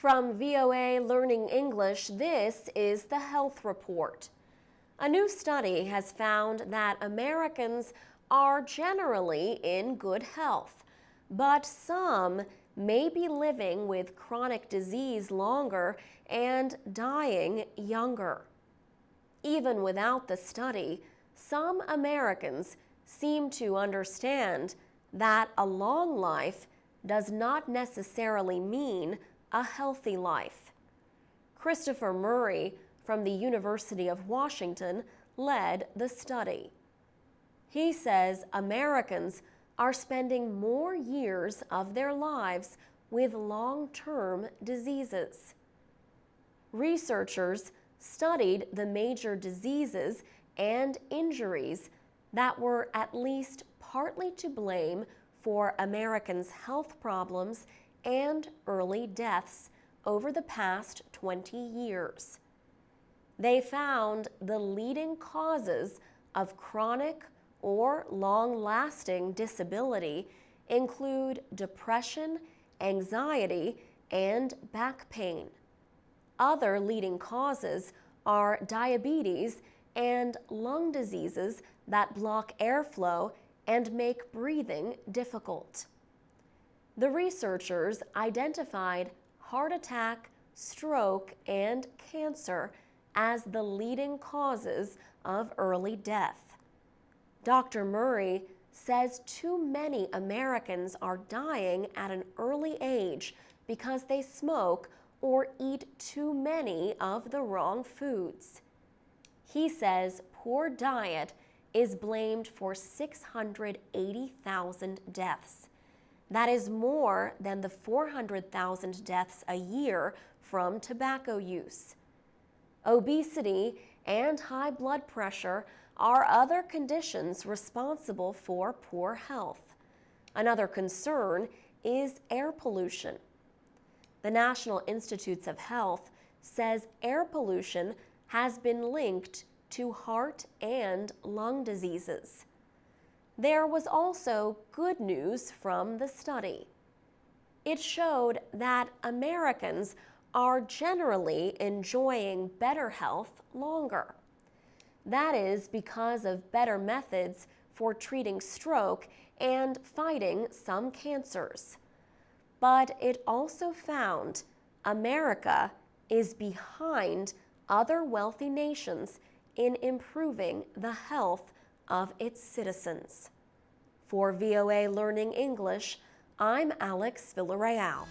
From VOA Learning English, this is the Health Report. A new study has found that Americans are generally in good health, but some may be living with chronic disease longer and dying younger. Even without the study, some Americans seem to understand that a long life does not necessarily mean a healthy life. Christopher Murray from the University of Washington led the study. He says Americans are spending more years of their lives with long-term diseases. Researchers studied the major diseases and injuries that were at least partly to blame for Americans' health problems and early deaths over the past 20 years. They found the leading causes of chronic or long-lasting disability include depression, anxiety, and back pain. Other leading causes are diabetes and lung diseases that block airflow and make breathing difficult. The researchers identified heart attack, stroke, and cancer as the leading causes of early death. Dr. Murray says too many Americans are dying at an early age because they smoke or eat too many of the wrong foods. He says poor diet is blamed for 680,000 deaths. That is more than the 400,000 deaths a year from tobacco use. Obesity and high blood pressure are other conditions responsible for poor health. Another concern is air pollution. The National Institutes of Health says air pollution has been linked to heart and lung diseases. There was also good news from the study. It showed that Americans are generally enjoying better health longer. That is because of better methods for treating stroke and fighting some cancers. But it also found America is behind other wealthy nations in improving the health of its citizens. For VOA Learning English, I'm Alex Villarreal.